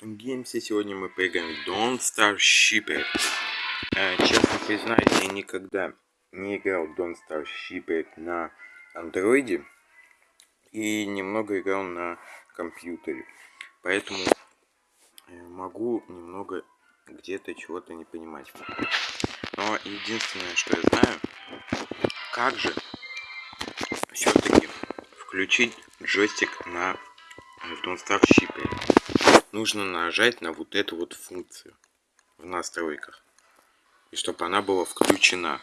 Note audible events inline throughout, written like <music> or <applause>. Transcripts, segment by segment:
Геймсе сегодня мы поиграем в Don't Star Shipper. Э, честно признаюсь, я никогда не играл в Don't Star Shipper на андроиде. И немного играл на компьютере. Поэтому э, могу немного где-то чего-то не понимать. Но единственное, что я знаю, как же все-таки включить джойстик на Don't Star Shipper нужно нажать на вот эту вот функцию в настройках. И чтобы она была включена.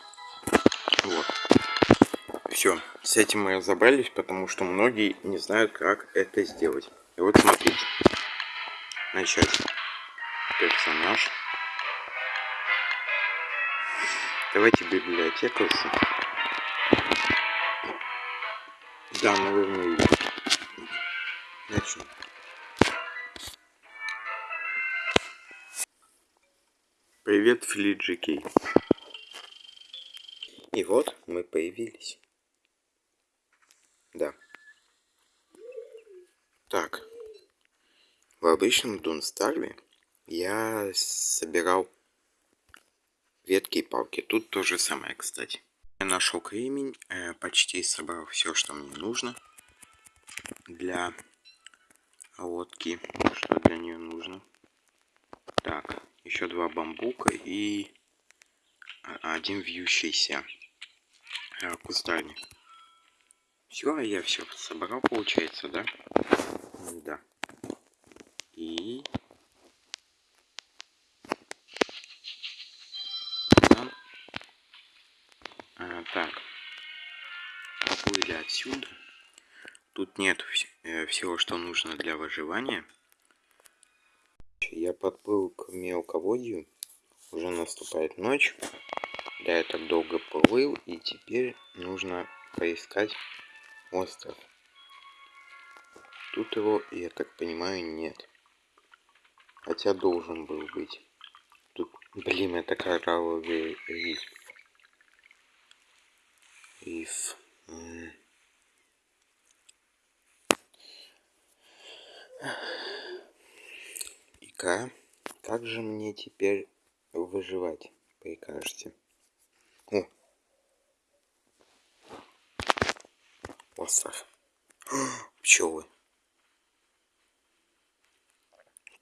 Вот. Все, с этим мы разобрались, потому что многие не знают, как это сделать. И вот смотрите. Начать. Персонаж. Давайте библиотеку. Да, наверное, начнем. Привет, Флиджи Кей. И вот мы появились. Да. Так. В обычном Дунстарве я собирал ветки и палки. Тут то же самое, кстати. Я нашел кремень, э, почти собрал все, что мне нужно для лодки, что для нее нужно. Так, еще два бамбука и один вьющийся э, кустарник. Все, я все собрал, получается, да? Да. И... А, так. Поплыли отсюда. Тут нет э, всего, что нужно для выживания я подплыл к мелководью. Уже наступает ночь. Я так долго плыл, и теперь нужно поискать остров. Тут его, я так понимаю, нет. Хотя должен был быть. Тут, блин, это коралловый риф. Риф. Ка, как же мне теперь выживать, прикажете? О! Остров. <gasps> Пчелы.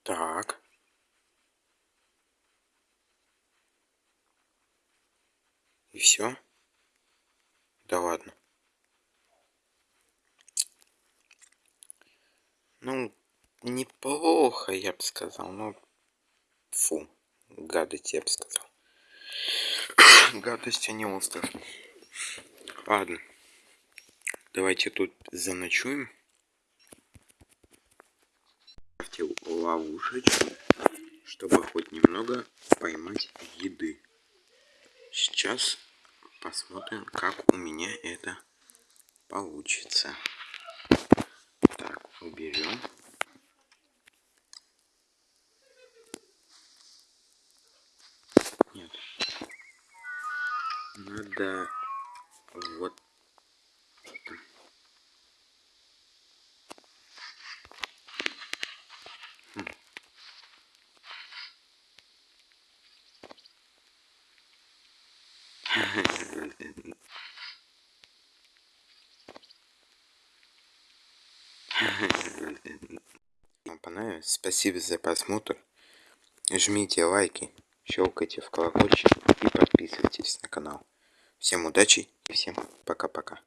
Так. И все? Да ладно. Ну, неплохо, я бы сказал, но фу, гадость, я бы сказал. <coughs> Гадость, а не остров. Ладно, давайте тут заночуем. Ставьте ловушечку, чтобы хоть немного поймать еды. Сейчас посмотрим, как у меня это получится. Так, уберем. Надо вот Вам понравилось? Спасибо за просмотр. Жмите лайки, щелкайте в колокольчик и подписывайтесь на канал. Всем удачи и всем пока-пока.